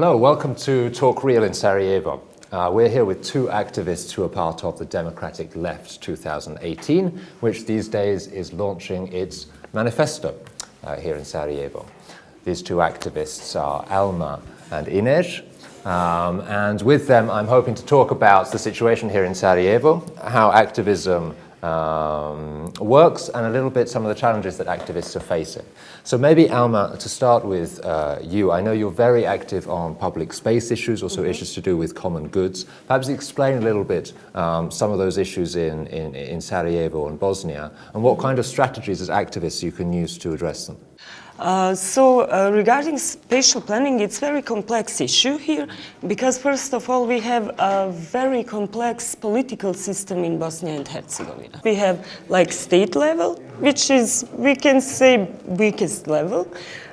Hello, welcome to Talk Real in Sarajevo. Uh, we're here with two activists who are part of the Democratic Left 2018, which these days is launching its manifesto uh, here in Sarajevo. These two activists are Alma and Ines, um, and with them I'm hoping to talk about the situation here in Sarajevo, how activism um, works and a little bit some of the challenges that activists are facing. So maybe Alma, to start with uh, you, I know you're very active on public space issues, also mm -hmm. issues to do with common goods. Perhaps explain a little bit um, some of those issues in, in, in Sarajevo and Bosnia and what kind of strategies as activists you can use to address them. Uh, so uh, regarding spatial planning, it's a very complex issue here because first of all we have a very complex political system in Bosnia and Herzegovina. We have like state level, which is, we can say, weakest level.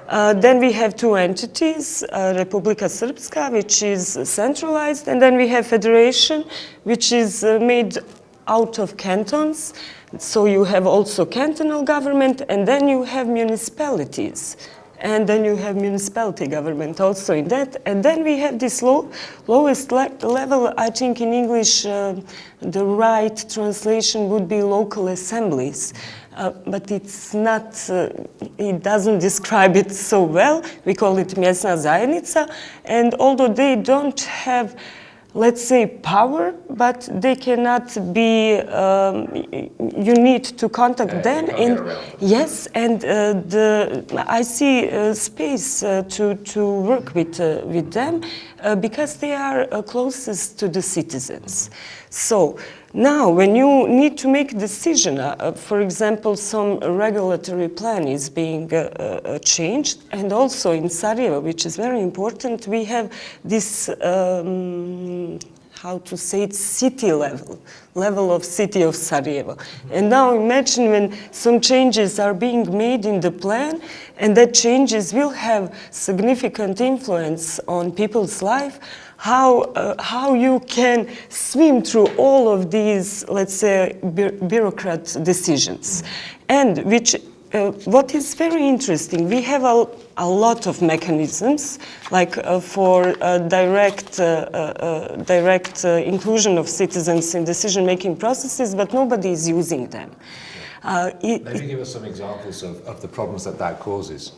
Uh, then we have two entities, uh, Republika Srpska, which is centralized, and then we have federation, which is uh, made out of cantons, so you have also cantonal government and then you have municipalities. And then you have municipality government also in that. And then we have this low, lowest le level, I think in English, uh, the right translation would be local assemblies. Uh, but it's not, uh, it doesn't describe it so well. We call it mjesna zajednica. And although they don't have let's say, power, but they cannot be, um, you need to contact uh, them. And yes, and uh, the, I see uh, space uh, to, to work with, uh, with them uh, because they are closest to the citizens. So now, when you need to make a decision, uh, uh, for example, some regulatory plan is being uh, uh, changed, and also in Sarajevo, which is very important, we have this, um, how to say it, city level, level of city of Sarajevo. Mm -hmm. And now imagine when some changes are being made in the plan, and that changes will have significant influence on people's life, how, uh, how you can swim through all of these, let's say, bu bureaucrat decisions. And which, uh, what is very interesting, we have a, a lot of mechanisms, like uh, for uh, direct, uh, uh, direct inclusion of citizens in decision-making processes, but nobody is using them. It, Maybe give us some examples of, of the problems that that causes.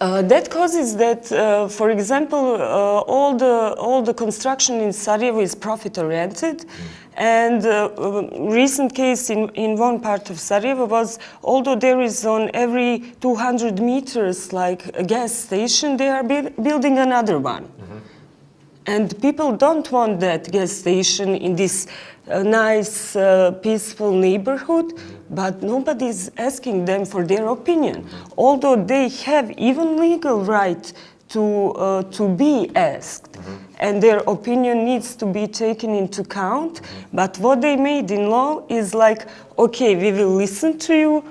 Uh, that causes that, uh, for example, uh, all the all the construction in Sarajevo is profit-oriented, mm. and uh, recent case in in one part of Sarajevo was, although there is on every 200 meters like a gas station, they are building another one. Mm -hmm. And people don't want that gas station in this uh, nice, uh, peaceful neighborhood, but nobody is asking them for their opinion. Although they have even legal right to, uh, to be asked. Mm -hmm. And their opinion needs to be taken into account. Mm -hmm. But what they made in law is like, okay, we will listen to you,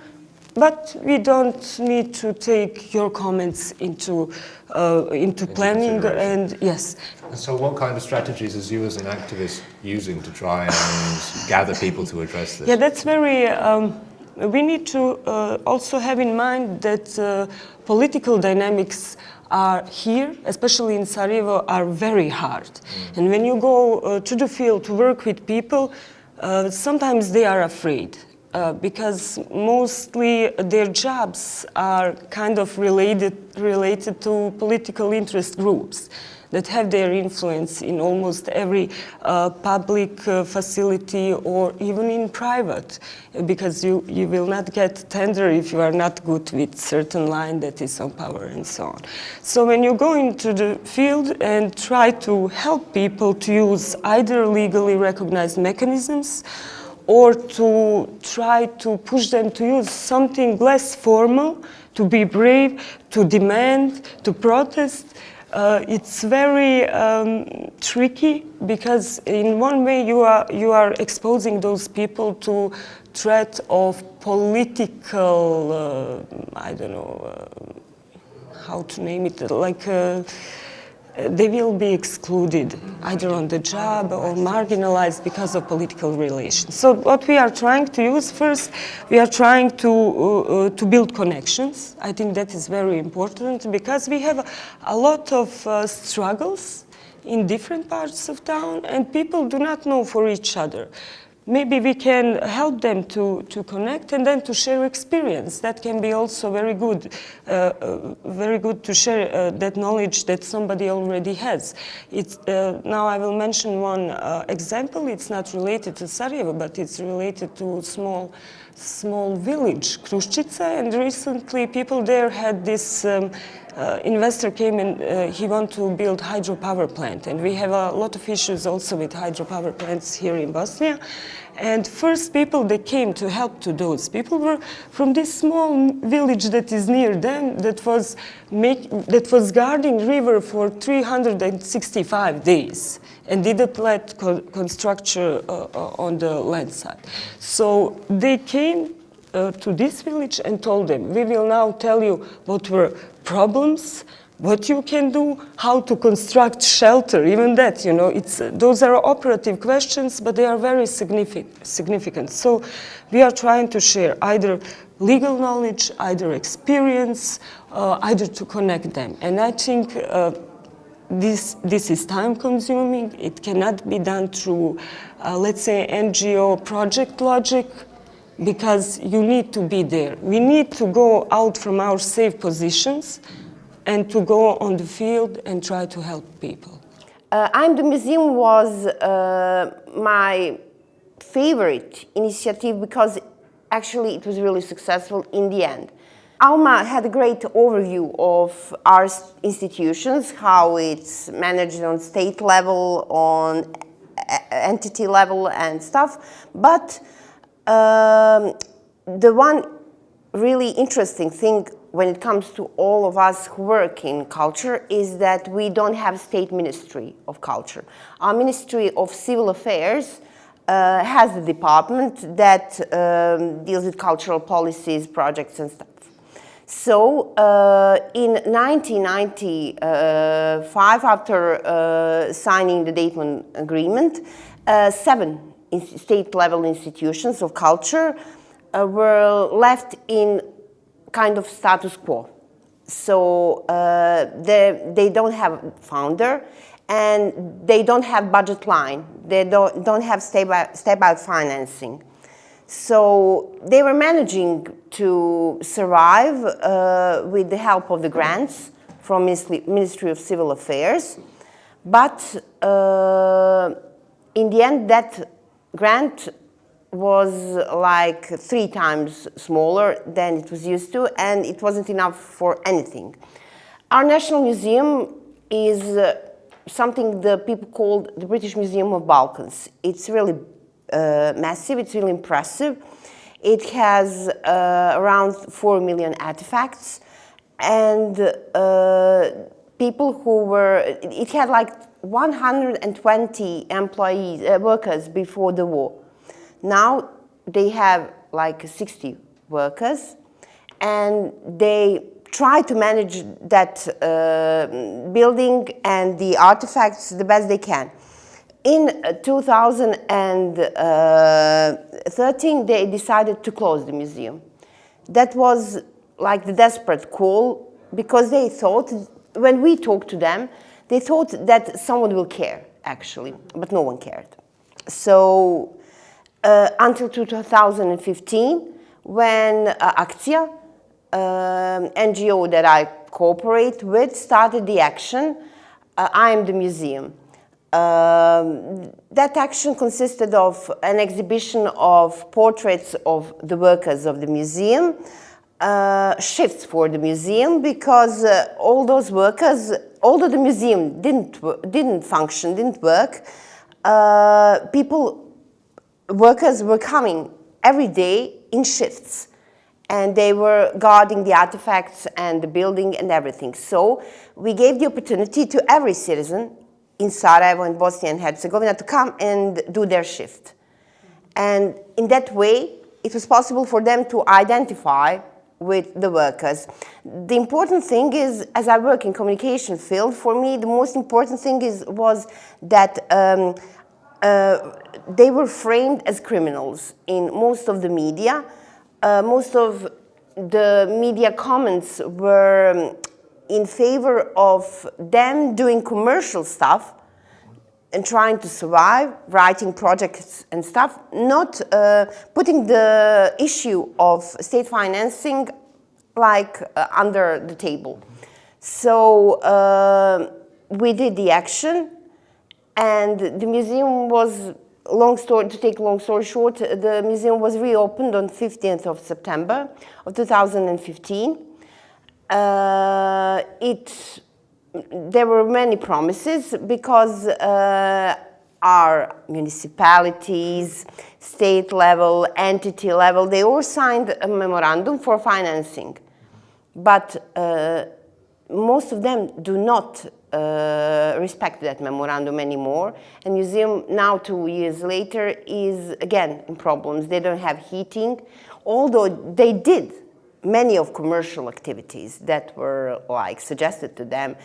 but we don't need to take your comments into uh, into planning and yes. And so what kind of strategies is you as an activist using to try and gather people to address this? Yeah, that's very, um, we need to uh, also have in mind that uh, political dynamics are here, especially in Sarajevo, are very hard. Mm. And when you go uh, to the field to work with people, uh, sometimes they are afraid uh, because mostly their jobs are kind of related, related to political interest groups that have their influence in almost every uh, public uh, facility or even in private because you, you will not get tender if you are not good with certain line that is on power and so on. So when you go into the field and try to help people to use either legally recognized mechanisms or to try to push them to use something less formal, to be brave, to demand, to protest. Uh, it's very um, tricky because in one way you are, you are exposing those people to threat of political, uh, I don't know, uh, how to name it, like uh, they will be excluded either on the job or marginalized because of political relations. So what we are trying to use first, we are trying to, uh, uh, to build connections. I think that is very important because we have a, a lot of uh, struggles in different parts of town and people do not know for each other maybe we can help them to, to connect and then to share experience. That can be also very good, uh, uh, very good to share uh, that knowledge that somebody already has. Uh, now I will mention one uh, example. It's not related to Sarajevo, but it's related to small small village, Kruščica, and recently people there had this um, uh, investor came and uh, he want to build hydropower plant and we have a lot of issues also with hydropower plants here in Bosnia and first people that came to help to those people were from this small village that is near them that was make, that was guarding river for 365 days and didn't let co construction uh, uh, on the land side. So they came uh, to this village and told them, we will now tell you what were problems, what you can do, how to construct shelter, even that, you know, it's, those are operative questions, but they are very significant, significant. So we are trying to share either legal knowledge, either experience, uh, either to connect them. And I think uh, this, this is time consuming. It cannot be done through, uh, let's say, NGO project logic because you need to be there. We need to go out from our safe positions and to go on the field and try to help people. Uh, I'm the Museum was uh, my favorite initiative because actually it was really successful in the end. Alma had a great overview of our institutions, how it's managed on state level, on entity level and stuff, but um, the one really interesting thing when it comes to all of us who work in culture is that we don't have a state ministry of culture. Our Ministry of Civil Affairs uh, has a department that um, deals with cultural policies, projects and stuff. So uh, in 1995, after uh, signing the Dayton Agreement, uh, seven state-level institutions of culture uh, were left in kind of status quo. So uh, they, they don't have founder and they don't have budget line. They don't, don't have stable financing. So they were managing to survive uh, with the help of the grants from Ministry of Civil Affairs. But uh, in the end, that grant was like three times smaller than it was used to, and it wasn't enough for anything. Our National Museum is uh, something the people called the British Museum of Balkans. It's really uh, massive, it's really impressive. It has uh, around 4 million artifacts and uh, people who were, it had like 120 employees, uh, workers before the war. Now they have like 60 workers and they try to manage that uh, building and the artifacts the best they can. In 2013, they decided to close the museum. That was like the desperate call because they thought, when we talked to them, they thought that someone will care, actually, but no one cared. So uh, until 2015, when uh, Akcija, um, NGO that I cooperate with, started the action, uh, I am the museum. Um, that action consisted of an exhibition of portraits of the workers of the museum, uh, shifts for the museum because uh, all those workers, although the museum didn't, didn't function, didn't work, uh, people, workers were coming every day in shifts and they were guarding the artifacts and the building and everything. So we gave the opportunity to every citizen in Sarajevo and Bosnia and Herzegovina to come and do their shift. And in that way, it was possible for them to identify with the workers. The important thing is, as I work in communication field, for me the most important thing is was that um, uh, they were framed as criminals in most of the media. Uh, most of the media comments were um, in favor of them doing commercial stuff and trying to survive, writing projects and stuff, not uh, putting the issue of state financing like uh, under the table. So uh, we did the action and the museum was, long story, to take long story short, the museum was reopened on 15th of September of 2015. Uh, it, there were many promises because uh, our municipalities, state level, entity level, they all signed a memorandum for financing. But uh, most of them do not uh, respect that memorandum anymore. And museum now, two years later, is again in problems. They don't have heating, although they did many of commercial activities that were like suggested to them.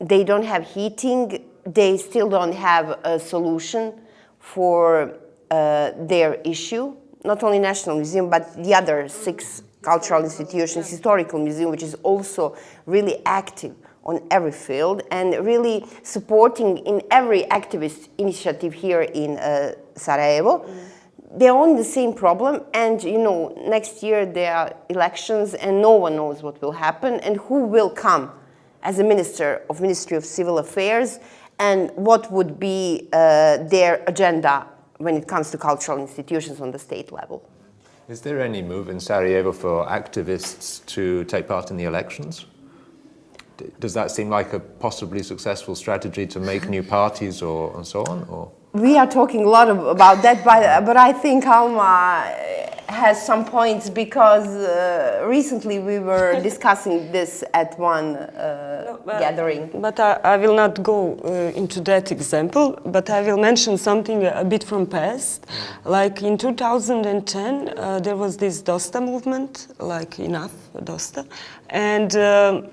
They don't have heating. They still don't have a solution for uh, their issue. Not only National Museum, but the other six cultural institutions, historical museum, which is also really active on every field and really supporting in every activist initiative here in uh, Sarajevo. Mm. They're on the same problem and you know next year there are elections and no one knows what will happen and who will come as a minister of Ministry of Civil Affairs and what would be uh, their agenda when it comes to cultural institutions on the state level. Is there any move in Sarajevo for activists to take part in the elections? does that seem like a possibly successful strategy to make new parties or and so on? Or? We are talking a lot of, about that, but, but I think Alma has some points because uh, recently we were discussing this at one uh, no, but, gathering. But I, I, will not go uh, into that example, but I will mention something a bit from past. Like in 2010, uh, there was this DOSTA movement, like enough DOSTA, and um,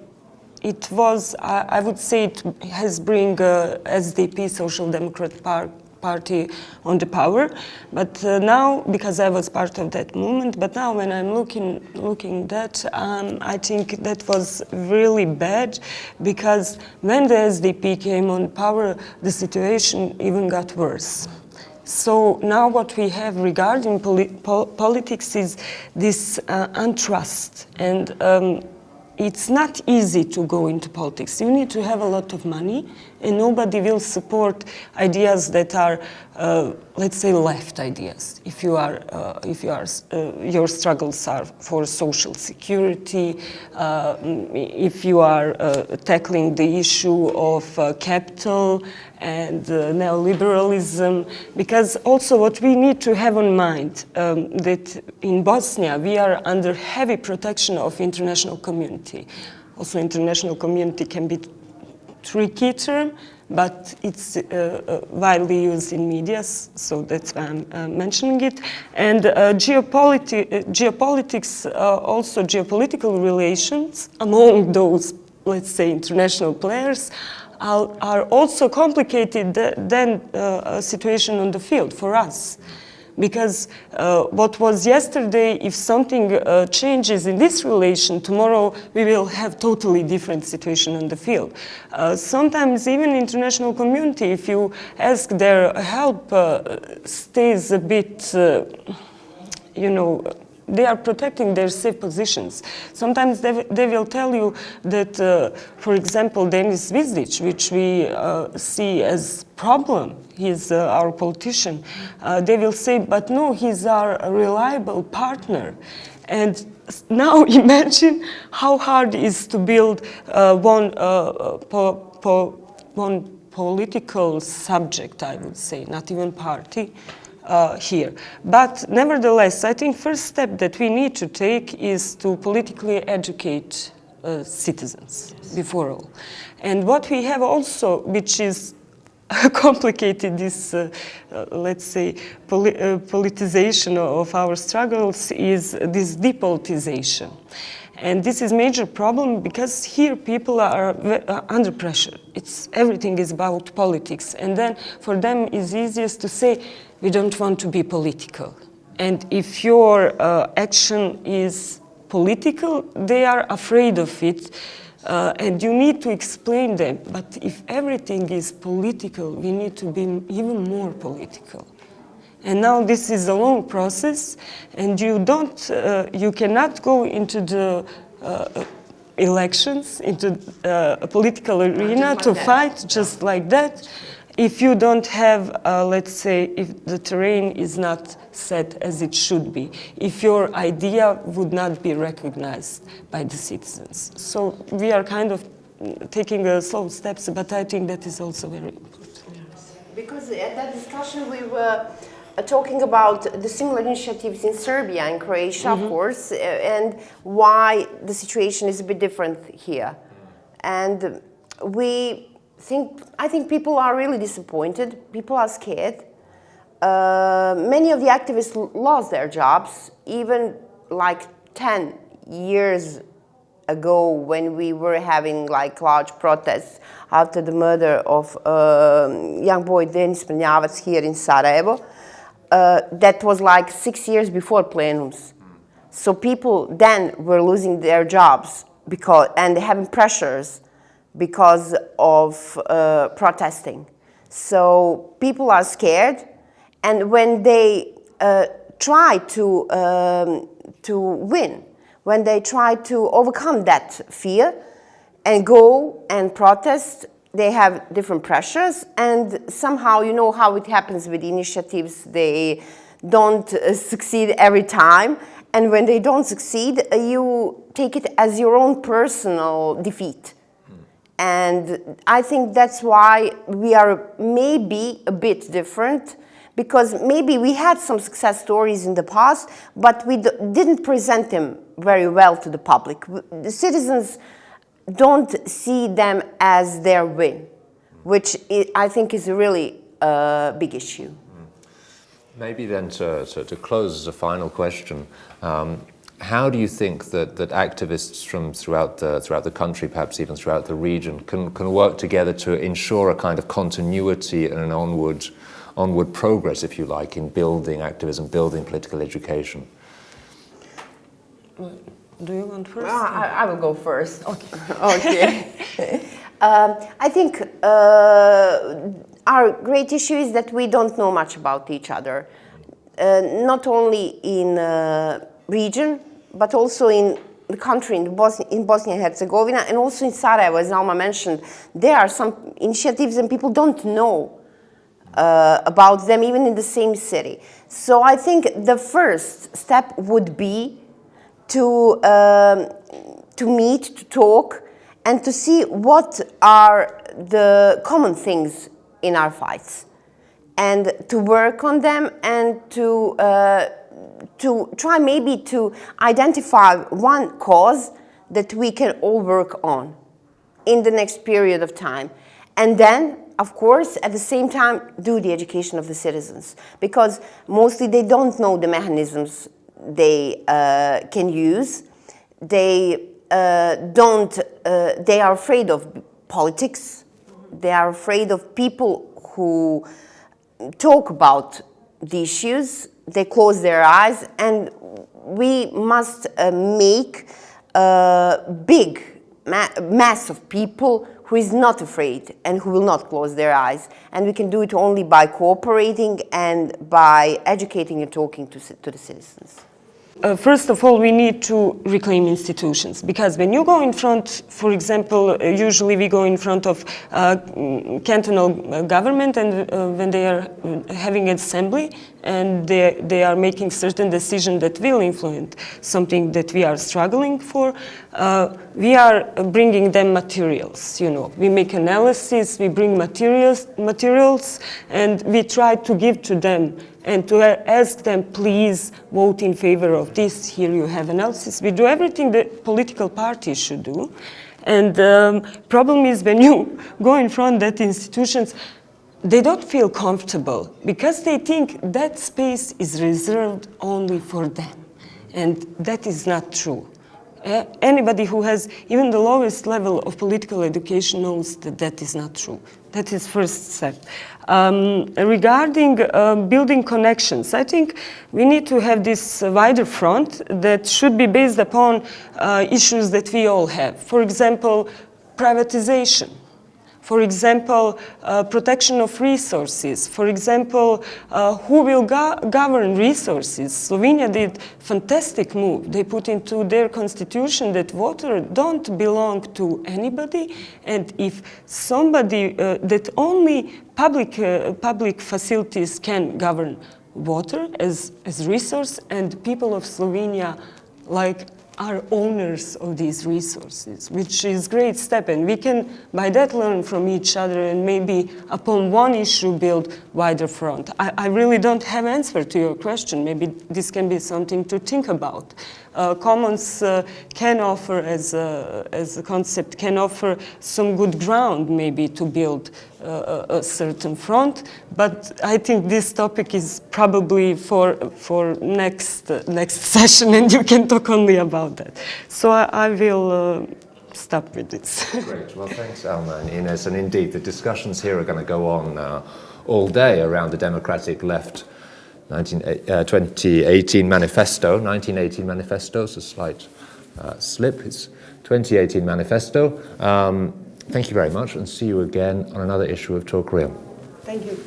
it was, I, I, would say it has bring uh, SDP, Social Democrat Par Party, on the power. But uh, now, because I was part of that movement, but now when I'm looking, looking that, um, I think that was really bad because when the SDP came on power, the situation even got worse. So now what we have regarding poli po politics is this uh, untrust and um, it's not easy to go into politics. You need to have a lot of money and nobody will support ideas that are, uh, let's say, left ideas. If you are, uh, if you are, uh, your struggles are for social security, uh, if you are uh, tackling the issue of uh, capital and neoliberalism, because also what we need to have in mind um, that in Bosnia we are under heavy protection of international community. Also international community can be tricky term, but it's uh, uh, widely used in media, so that's why I'm uh, mentioning it. And uh, geopoliti uh, geopolitics, uh, also geopolitical relations among those, let's say, international players are, also complicated than a situation on the field for us because uh, what was yesterday, if something uh, changes in this relation, tomorrow we will have totally different situation on the field. Uh, sometimes even international community, if you ask their help, uh, stays a bit, uh, you know, they are protecting their safe positions. Sometimes they, they will tell you that, uh, for example, Denis Zvizdic, which we uh, see as problem, he's uh, our politician, uh, they will say, but no, he's our reliable partner. And now imagine how hard it is to build uh, one, uh, po po one political subject, I would say, not even party, uh, here. But nevertheless, I think first step that we need to take is to politically educate uh, citizens before all. And what we have also, which is complicated this, uh, uh, let's say, poli uh, politicization of our struggles is this depolitization. And this is major problem because here people are uh, under pressure. It's, everything is about politics. And then for them it's easiest to say, we don't want to be political. And if your uh, action is political, they are afraid of it. Uh, and you need to explain them. But if everything is political, we need to be even more political. And now this is a long process, and you don't, uh, you cannot go into the uh, elections, into uh, a political arena to that. fight just like that, if you don't have, uh, let's say, if the terrain is not set as it should be, if your idea would not be recognized by the citizens. So we are kind of mm, taking uh, slow steps, but I think that is also very important. Because at that discussion we were uh, talking about the similar initiatives in Serbia and Croatia, of course, uh, and why the situation is a bit different here. And we think, I think people are really disappointed. People are scared. Uh, many of the activists lost their jobs, even like 10 years ago when we were having like large protests after the murder of um young boy Denis Mrnjavac here in Sarajevo. Uh, that was like six years before plenums. So people then were losing their jobs because and having pressures because of uh, protesting. So people are scared, and when they uh, try to um, to win, when they try to overcome that fear and go and protest, they have different pressures, and somehow you know how it happens with initiatives. They don't uh, succeed every time, and when they don't succeed, uh, you take it as your own personal defeat. And I think that's why we are maybe a bit different because maybe we had some success stories in the past, but we didn't present them very well to the public. The citizens don't see them as their win, which i- think is a really uh, big issue. Maybe then to, to, to close as a final question, um, how do you think that, that activists from throughout the, throughout the country, perhaps even throughout the region, can, can work together to ensure a kind of continuity and an onward, onward progress, if you like, in building activism, building political education? Do you want first? Ah, I, I will go first. Okay. okay. um, I think uh, our great issue is that we don't know much about each other, uh, not only in uh, region, but also in the country, in, Bos- in Bosnia and Herzegovina, and also in Sarajevo, as Alma mentioned. There are some initiatives and people don't know uh, about them even in the same city. So I think the first step would be to, um, to meet, to talk, and to see what are the common things in our fights, and to work on them and to, uh, to try maybe to identify one cause that we can all work on in the next period of time. And then, of course, at the same time, do the education of the citizens because mostly they don't know the mechanisms they uh, can use. They uh, don't, uh, they are afraid of politics. They are afraid of people who talk about the issues. They close their eyes, and we must uh, make a big ma- mass of people who is not afraid and who will not close their eyes. And we can do it only by cooperating and by educating and talking to, to the citizens. Uh, first of all, we need to reclaim institutions because when you go in front, for example, uh, usually we go in front of uh, cantonal uh, government and uh, when they are uh, having an assembly and they, they are making certain decisions that will influence something that we are struggling for, uh, we are bringing them materials, you know. We make analysis, we bring materials, materials and we try to give to them and to ask them, please vote in favor of this. Here you have analysis. We do everything that political parties should do. And um, problem is when you go in front that institutions, they don't feel comfortable because they think that space is reserved only for them. And that is not true. Uh, anybody who has even the lowest level of political education knows that that is not true. That is first step. Um, regarding uh, building connections, I think we need to have this wider front that should be based upon uh, issues that we all have. For example, privatization for example, uh, protection of resources. For example, uh, who will go govern resources? Slovenia did fantastic move. They put into their constitution that water don't belong to anybody, and if somebody uh, that only public uh, public facilities can govern water as as resource, and people of Slovenia like are owners of these resources, which is great step. And we can, by that, learn from each other and maybe upon one issue build wider front. I, I really don't have answer to your question. Maybe this can be something to think about. Uh, commons uh, can offer, as a, as a concept, can offer some good ground maybe to build uh, a certain front, but I think this topic is probably for, for next, next session and you can talk only about that. So I, I will stop with this. Great. Well, thanks, Alma and Ines. And indeed, the discussions here are going to go on uh, all day around the democratic left 19, eh, uh, 2018 manifesto, 1918 manifesto, it's a slight uh, slip, it's 2018 manifesto. Um, thank you very much and see you again on another issue of Talk Real. Thank you.